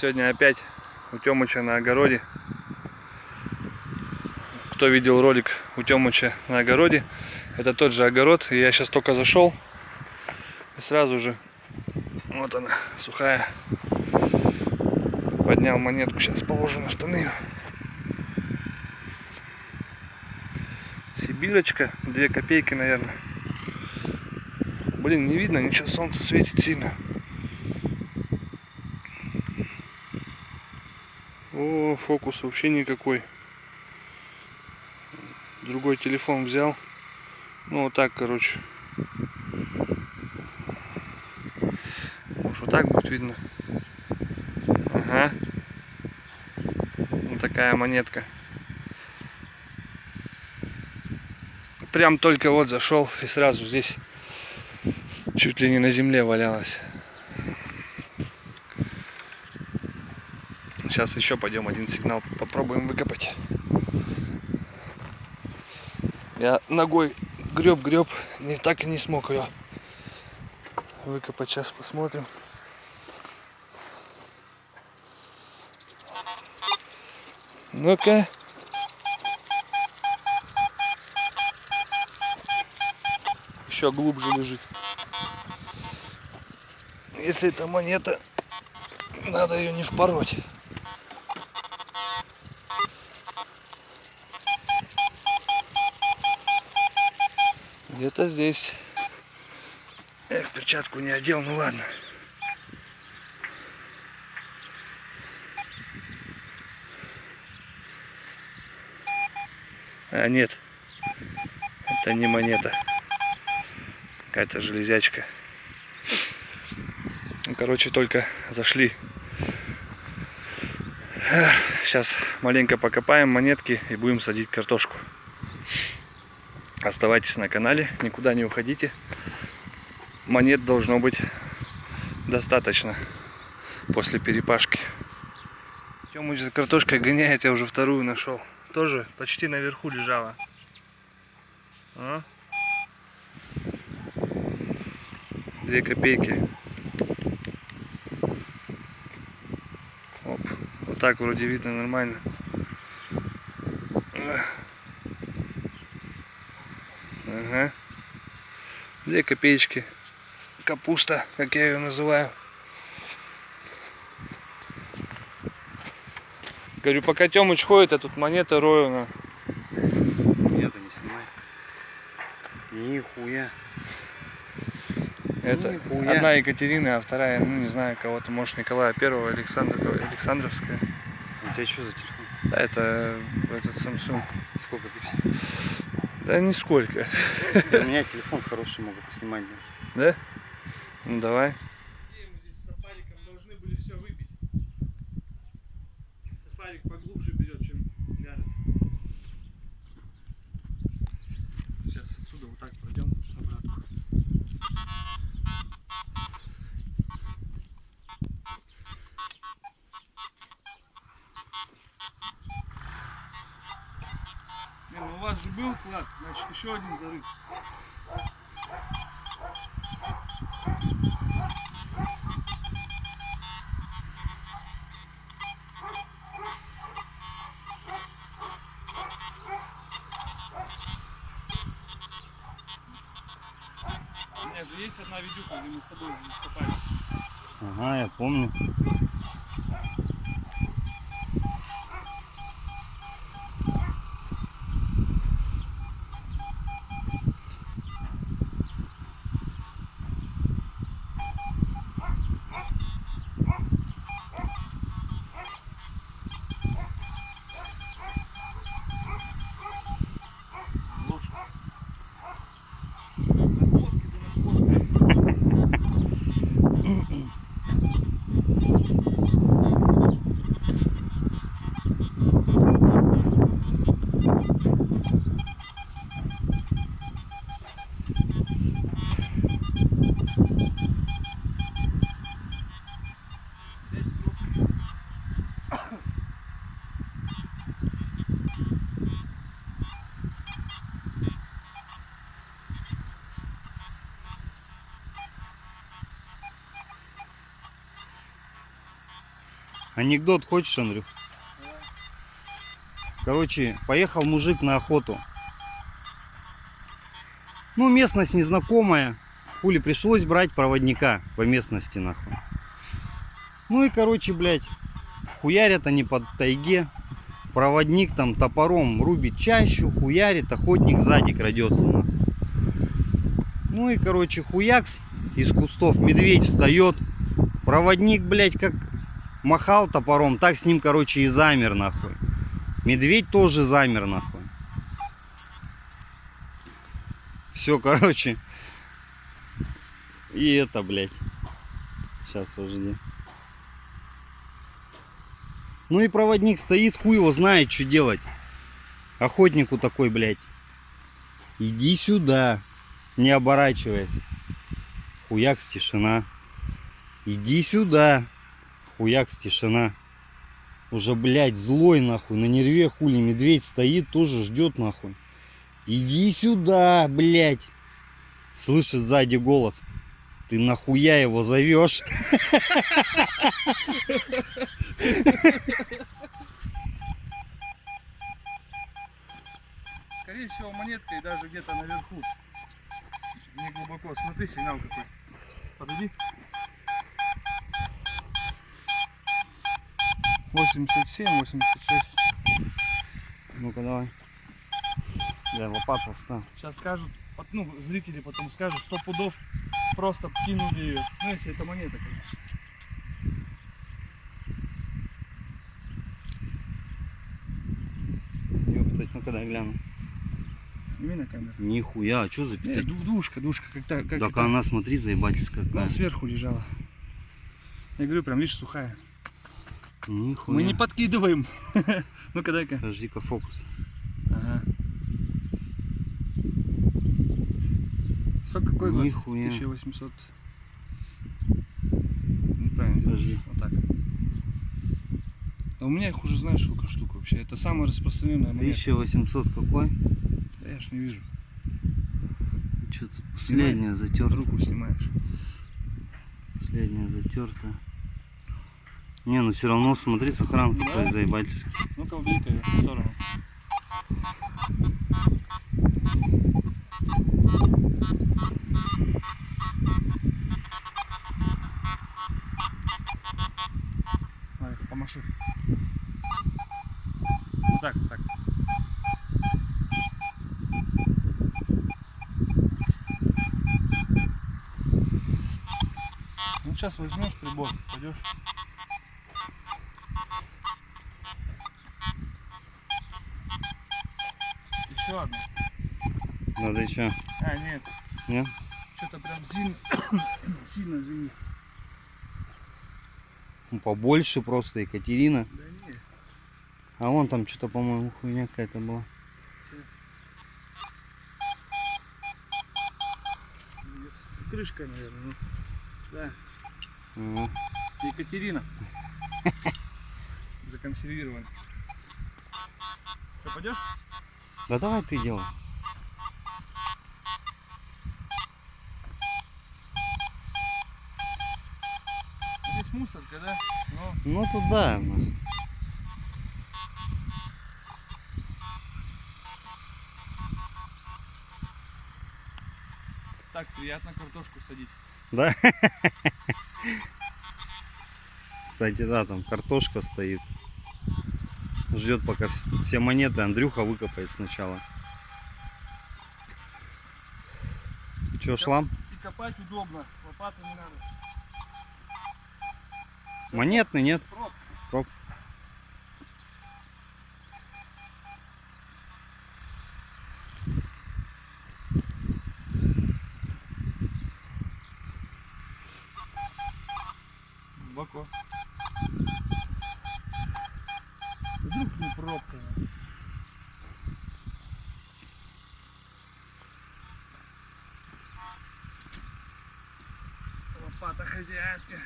Сегодня опять у Тёмыча на огороде. Кто видел ролик у Тёмыча на огороде, это тот же огород. Я сейчас только зашел. И сразу же, вот она, сухая. Поднял монетку, сейчас положу на штаны. Сибирочка, 2 копейки, наверное. Блин, не видно, ничего, солнце светит сильно. О, фокус вообще никакой. Другой телефон взял. Ну, вот так, короче. Может, вот так будет видно. Ага. Вот такая монетка. Прям только вот зашел и сразу здесь чуть ли не на земле валялась. Сейчас еще пойдем один сигнал попробуем выкопать. Я ногой греб-греб, не так и не смог ее выкопать. Сейчас посмотрим. Ну-ка. Еще глубже лежит. Если это монета, надо ее не впороть. Где-то здесь. Эх, перчатку не одел, ну ладно. А, нет. Это не монета. Какая-то железячка. Ну, короче, только зашли. Сейчас маленько покопаем монетки и будем садить картошку. Оставайтесь на канале, никуда не уходите. Монет должно быть достаточно после перепашки. Тёмыч за картошкой гоняет, я уже вторую нашел. Тоже почти наверху лежала. А? Две копейки. Оп. Вот так вроде видно нормально. Ага. Две копеечки. Капуста, как я ее называю. Говорю, пока Тёмыч ходит, а тут монета рою на. Нет, не снимай. Нихуя. Это Нихуя. одна Екатерина, а вторая, ну не знаю, кого-то, может Николая Первого, Александр, Александровская. У тебя что за телефон? Да, это этот Samsung. Сколько пикселей? Да нисколько. У меня телефон хороший, могу поснимать. Да? Ну давай. Мы здесь с сафариком должны были все выпить. Сафарик поглубже берет, чем Гаррет. Сейчас отсюда вот так пройдем обратно. Не, ну у вас же был клад, значит еще один зарыт. У меня же есть одна видюха, где мы с тобой ископали. Ага, я помню. Ouch. Анекдот хочешь, Андрюх? Короче, поехал мужик на охоту. Ну, местность незнакомая. Хули пришлось брать проводника по местности, нахуй. Ну и, короче, блядь, хуярят они под тайге. Проводник там топором рубит чащу, хуярит, охотник сзади крадется. нахуй. Ну и, короче, хуякс из кустов, медведь встает. Проводник, блядь, как махал топором, так с ним, короче, и замер, нахуй. Медведь тоже замер, нахуй. Все, короче. И это, блядь. Сейчас, подожди. Ну и проводник стоит, хуй его знает, что делать. Охотнику такой, блядь. Иди сюда, не оборачиваясь. Хуякс, тишина. Иди сюда. Хуякс, тишина. Уже, блядь, злой, нахуй, на нерве хули. Медведь стоит, тоже ждет, нахуй. Иди сюда, блядь. Слышит сзади голос. Ты нахуя его зовешь? Скорее всего, монетка и даже где-то наверху. Не глубоко. Смотри, сигнал какой. Подойди. 87, 86. Ну-ка, давай. Бля, лопата встал. Сейчас скажут, ну, зрители потом скажут, сто пудов просто кинули ее. Ну, если это монета, конечно. Ёптать, ну-ка, дай гляну. Сними на камеру. Нихуя, а что за Э, пятак? ду- душка, душка, как, та, как Так это? она, смотри, заебательская Ну, какая. сверху лежала. Я говорю, прям, видишь, сухая. Нихуя. Мы не подкидываем. Ну-ка, дай-ка. Подожди-ка фокус. Ага. Сок какой год? Нихуя. 1800. Неправильно. Подожди. Вот так. А у меня их уже знаешь сколько штук вообще. Это самая распространенная монета. 1800 какой? Да я ж не вижу. Что-то последняя затерта. Руку снимаешь. Последняя затерта. Не, ну все равно смотри, сохран Да? какой заебательский. Ну-ка, убери-ка её в сторону. Давай, помаши. Вот так, вот так. Ну сейчас возьмешь прибор, пойдешь. Еще одна. Еще. А, нет. Нет? Что-то прям сильно, сильно звенит. Ну, побольше просто Екатерина. Да нет. А вон там что-то, по-моему, хуйня какая-то была. Крышка, наверное. Ну. Да. Ага. Екатерина. Законсервирован. Что, пойдешь? Да давай ты делай. Здесь мусорка, да? Ну, туда. нахуй. так приятно картошку садить. Да? Кстати, да, там картошка стоит. Ждет пока вс- все монеты Андрюха выкопает сначала. Че, шлам? И копать удобно. Лопаты не надо. Монетный, нет? Проб. Глубоко. Вдруг не пробка. Лопата хозяйская.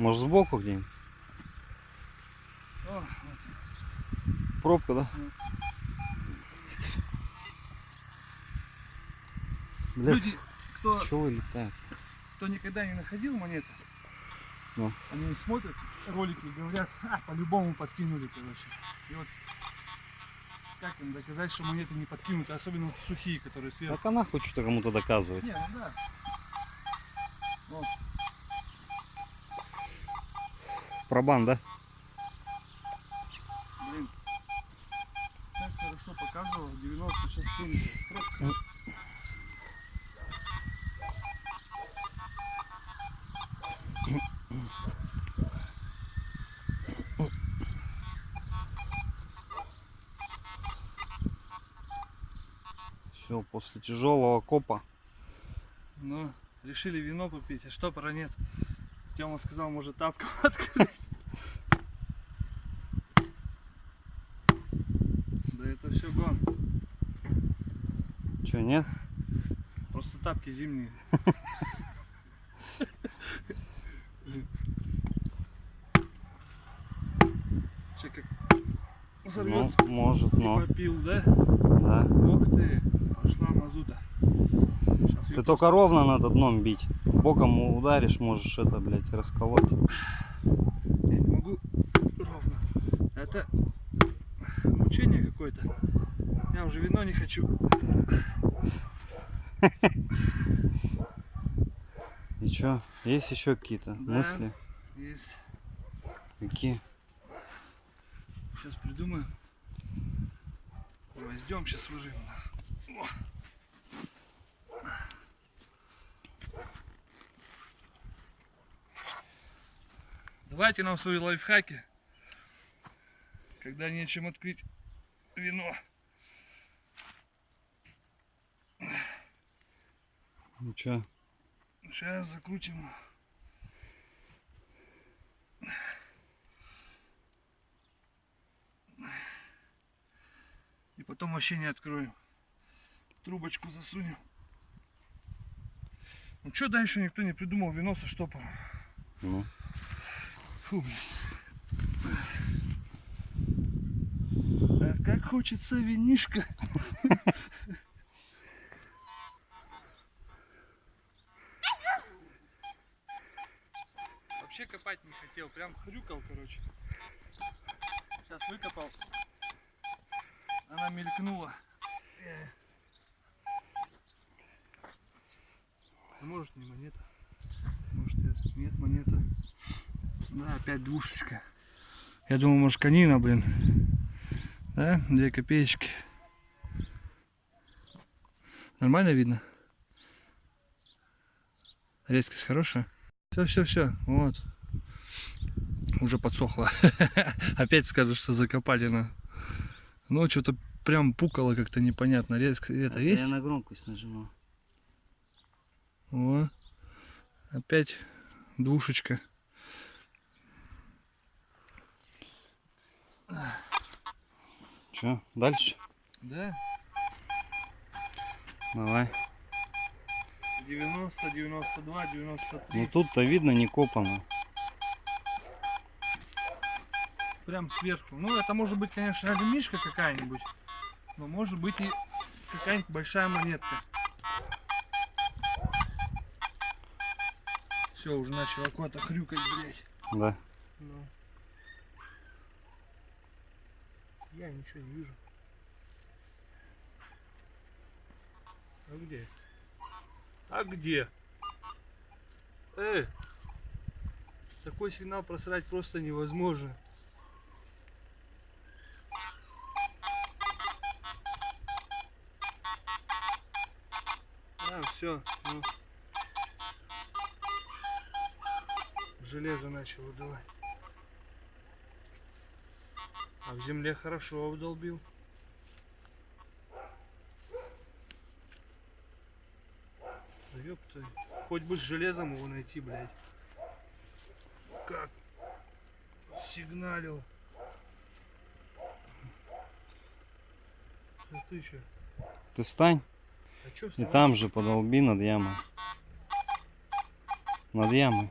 Может сбоку где-нибудь? Вот. Пробка, да? Бля, Люди, кто, пчелы летают. кто никогда не находил монеты, Ну. Они смотрят ролики и говорят, а, по-любому подкинули, короче. И вот как им доказать, что монеты не подкинуты, особенно вот сухие, которые сверху. Так она хочет что-то кому-то доказывать. Не, ну да. Вот. Пробан, да? Блин, так хорошо показывал, 90, сейчас 70. Пробка. Все, после тяжелого копа. Ну, решили вино попить, а штопора нет. Тёма сказал, может тапку открыть. Да это все гон. Че, нет? Просто тапки зимние. Че как Ну, взорвется. может, но. Попил, да? Да. Ух ты, пошла мазута. Сейчас Ты только ровно надо дном бить. Боком ударишь, можешь это, блядь, расколоть. Я не могу ровно. Это мучение какое-то. Я уже вино не хочу. И чё? Есть еще какие-то Да. мысли? Есть. Какие? Сейчас придумаю. Гвоздем сейчас выживем. О. Давайте нам свои лайфхаки, когда нечем открыть вино. Ну чё? Сейчас закрутим. И потом вообще не откроем. Трубочку засунем. Ну что дальше никто не придумал вино со штопором. Ну. Фу, блин. А как хочется винишка. Вообще копать не хотел, прям хрюкал, короче. Сейчас выкопал. Она мелькнула. Может не монета. Может нет монета. Да, опять двушечка. Я думал, может конина, блин. Да, две копеечки. Нормально видно? Резкость хорошая? Все, все, все, вот. Уже подсохло. Опять скажешь, что закопали на. Ну, что-то прям пукало как-то непонятно. Резко. Это есть? Я на громкость нажимал. О, опять двушечка. Чё? Дальше? Да, Давай. 90, 92, 93. Ну тут-то видно не копано. Прям сверху. Ну, это может быть, конечно, алюмишка какая-нибудь. Но может быть и какая-нибудь большая монетка. Все, уже начало куда-то хрюкать, блядь. Да. Ну. Я ничего не вижу. А где? А где? Эй! Такой сигнал просрать просто невозможно. А, все. Ну. Железо начало давать. А в земле хорошо вдолбил. Ёпта. Хоть бы с железом его найти, блядь. Как? Сигналил. Да ты чё? Ты встань А чё и там же подолби над ямой. Над ямой.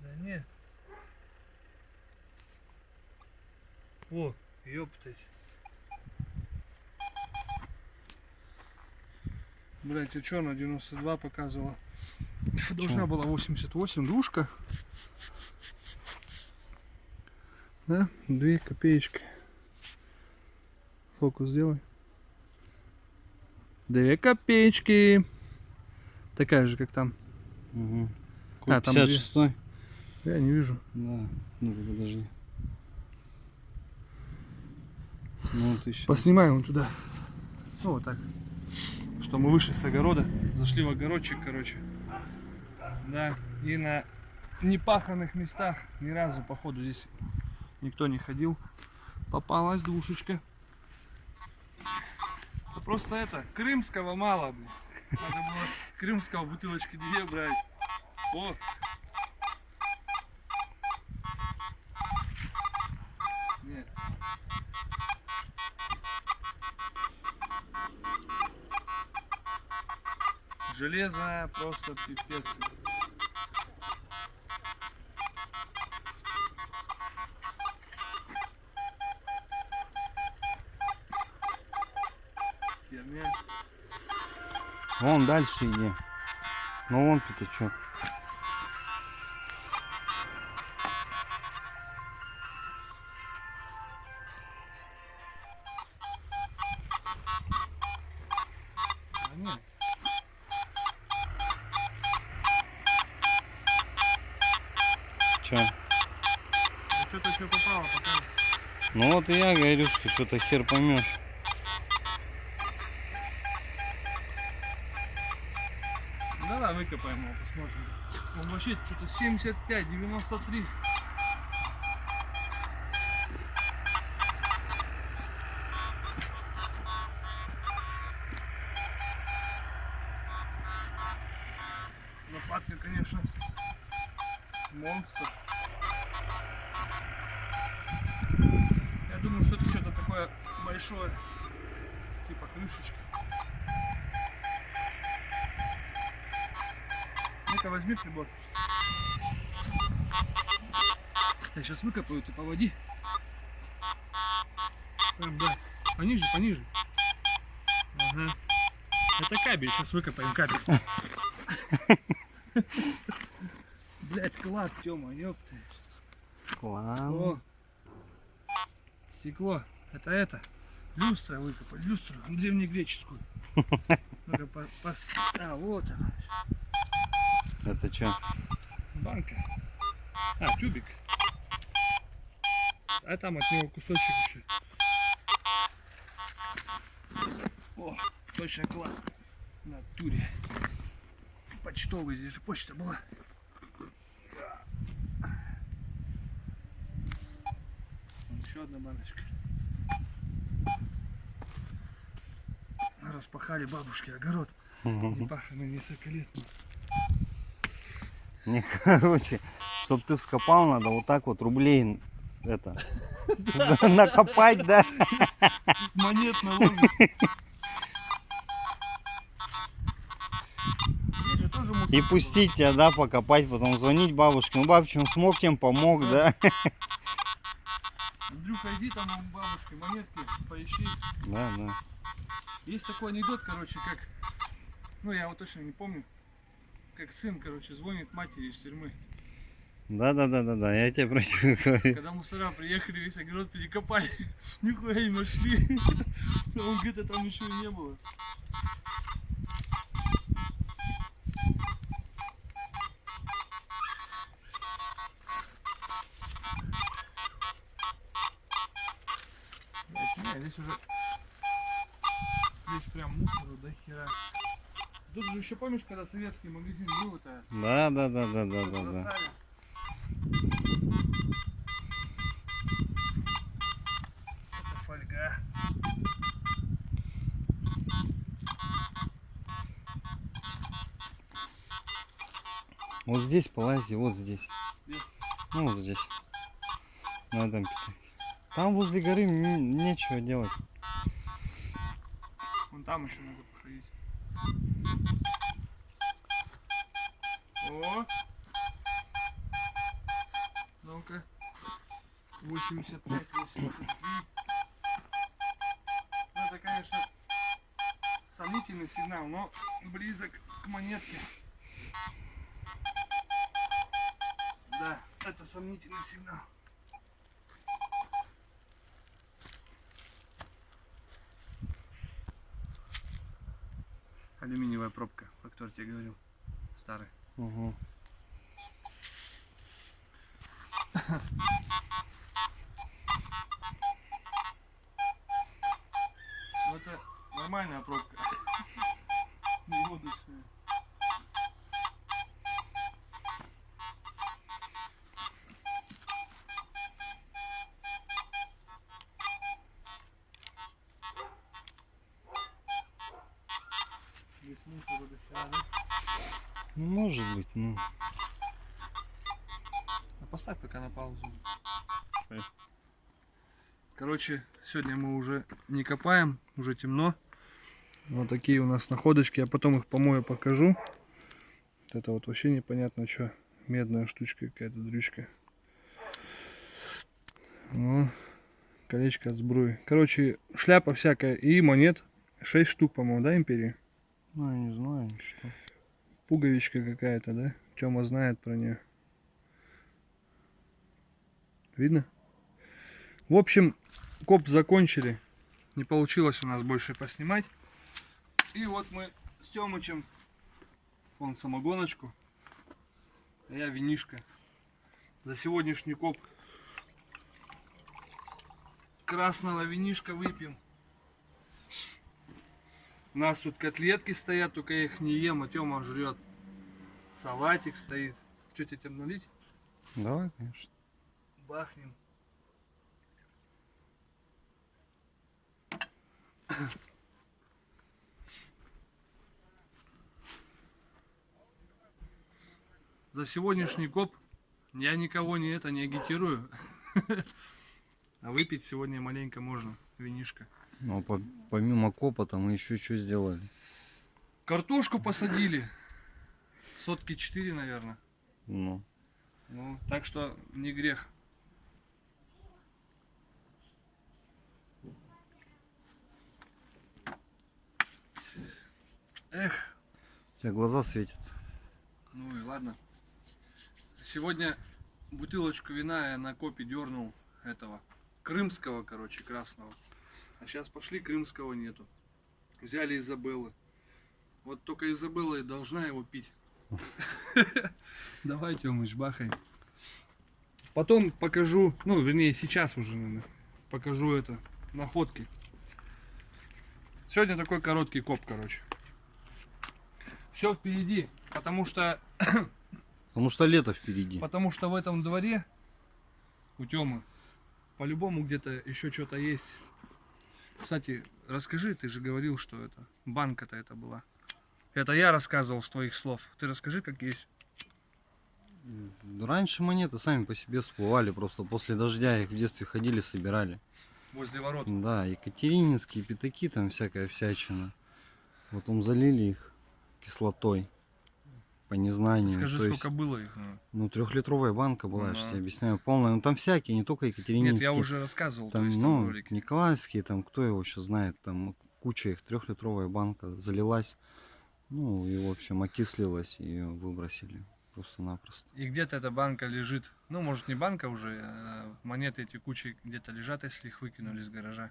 Да не. О, ёптать. Блять, ты чё на 92 показывала? Должна была 88 двушка. Да, две копеечки. Фокус сделай. Две копеечки. Такая же, как там. Угу. А, там две. 56 Я не вижу. Да. Ну подожди. Ну ты еще. Поснимаем вот туда. Ну вот так. Что мы вышли с огорода. Зашли в огородчик, короче. Да. И на непаханных местах ни разу, походу, здесь никто не ходил. Попалась двушечка. Да просто это, крымского мало, блин. Надо было крымского бутылочки две брать. О! Железо просто пипец. Вон дальше иди. Ну вон ты Че? Ну что-то что попало потом. Ну вот и я говорю, что что-то хер поймешь. Ну, Давай выкопаем его, посмотрим. Он вообще что-то 75, 93. Лопатка, конечно, монстр. Я думаю, что это что-то такое большое, типа крышечка. Ну-ка, возьми прибор. Я сейчас выкопаю, ты поводи. Прям, да. Пониже, пониже. Ага. Это кабель, сейчас выкопаем кабель. Блять, клад, Тёма, ёпты. О, стекло. Это это. Люстра выкопать. Люстру древнегреческую. Ну-ка, по- пос- А, вот она. Это что? Банка. А, тюбик. А там от него кусочек еще. О, точно клад. На туре. Почтовый, здесь же почта была. Еще одна баночка. Распахали бабушки огород. Не пахано несколько лет. Не, короче, чтоб ты вскопал, надо вот так вот рублей это накопать, да? Монет мусор. И пустить тебя, да, покопать, потом звонить бабушке. Ну, бабушка, он смог, тем помог, да? Андрюха, иди там у бабушки монетки поищи. Да, да. Есть такой анекдот, короче, как... Ну, я его точно не помню. Как сын, короче, звонит матери из тюрьмы. Да, да, да, да, да, я тебе про тебя говорю. Когда мусора приехали, весь огород перекопали. Нихуя не нашли. Он говорит, а там еще и не было. Блядь, не, здесь уже... Мусора до хера. Тут же еще помнишь, когда советский магазин был, это Да, да, да, да, да, да, да. Это фольга. Вот здесь полази, вот здесь. Где? Ну, вот здесь. На этом пятаке. Там возле горы нечего делать. Вон там еще надо походить. О! Ну-ка. 85, 83. Ну, это, конечно, сомнительный сигнал, но близок к монетке. Да, это сомнительный сигнал. Алюминиевая пробка, о которой я тебе говорил. Старый. Угу. Ну это нормальная пробка. Не лодочная. Может быть, ну. А поставь пока на паузу. Короче, сегодня мы уже не копаем, уже темно. Вот такие у нас находочки. Я потом их помою, покажу. Вот это вот вообще непонятно что. Медная штучка какая-то, дрючка. Ну, колечко от сбруи. Короче, шляпа всякая и монет. 6 штук, по-моему, да, империи? Ну, я не знаю, что. Пуговичка какая-то, да? Тёма знает про нее. Видно? В общем, коп закончили. Не получилось у нас больше поснимать. И вот мы с Тёмычем, вон самогоночку, а я винишко. За сегодняшний коп красного винишка выпьем. У нас тут котлетки стоят, только я их не ем, а Тёма жрет. Салатик стоит. Что тебе там налить? Давай, конечно. Бахнем. За сегодняшний коп я никого не это не агитирую. А выпить сегодня маленько можно. Винишко. Ну, по- помимо копота мы еще что сделали? Картошку посадили. Сотки 4, наверное. Ну, Ну, так что не грех. Эх, у тебя глаза светятся. ну и ладно. Сегодня бутылочку вина я на копе дернул этого крымского, короче, красного. А сейчас пошли, крымского нету. Взяли Изабеллы. Вот только Изабелла и должна его пить. Давай, Тёмыч, бахай. Потом покажу, ну, вернее, сейчас уже, наверное, покажу это, находки. Сегодня такой короткий коп, короче. Все впереди, потому что, Потому что лето впереди. потому что в этом дворе у Тёмы по-любому где-то еще что-то есть. Кстати, расскажи, ты же говорил, что это банка-то это была. Это я рассказывал с твоих слов. Ты расскажи, как есть. Раньше монеты сами по себе всплывали, просто после дождя их в детстве ходили, собирали. Возле ворот. Да, екатерининские пятаки, там всякая всячина. Потом залили их кислотой по незнанию. Скажи, То сколько есть, было их. ну. ну, трехлитровая банка была, я же Ага. тебе объясняю, полная. Ну, там всякие, не только Нет, екатерининские. я уже рассказывал, Там, есть, там ну, ролике. Николаевские, там, кто его еще знает, там куча их, трехлитровая банка залилась. Ну, и, в общем, окислилась, и ее выбросили просто-напросто. И где-то эта банка лежит. Ну, может, не банка уже, а монеты эти кучи где-то лежат, если их выкинули из гаража.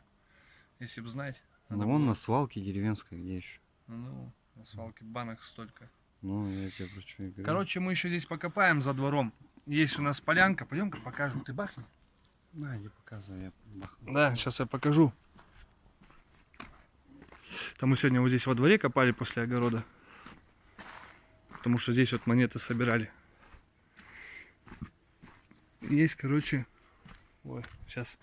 Если бы знать. Ну, вон было. на свалке деревенской, где еще. Ну, на свалке банок столько. Ну, я тебе про что говорю. Короче, мы еще здесь покопаем за двором. Есть у нас полянка. Пойдем-ка покажем. Ты бахни? На, иди показывай, я бахну. Да, сейчас я покажу. Там мы сегодня вот здесь во дворе копали после огорода. Потому что здесь вот монеты собирали. Есть, короче... Ой, сейчас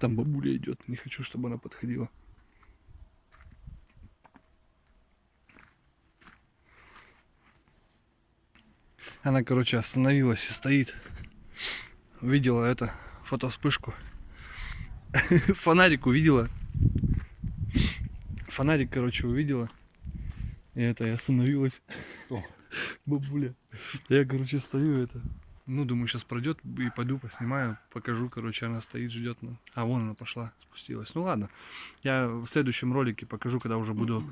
там бабуля идет. Не хочу, чтобы она подходила. Она, короче, остановилась и стоит. Увидела это, фотовспышку. Фонарик увидела. Фонарик, короче, увидела. И это, я остановилась. Кто? Бабуля. Я, короче, стою это. Ну, думаю, сейчас пройдет и пойду поснимаю, покажу, короче, она стоит, ждет. Ну. А вон она пошла, спустилась. Ну ладно, я в следующем ролике покажу, когда уже буду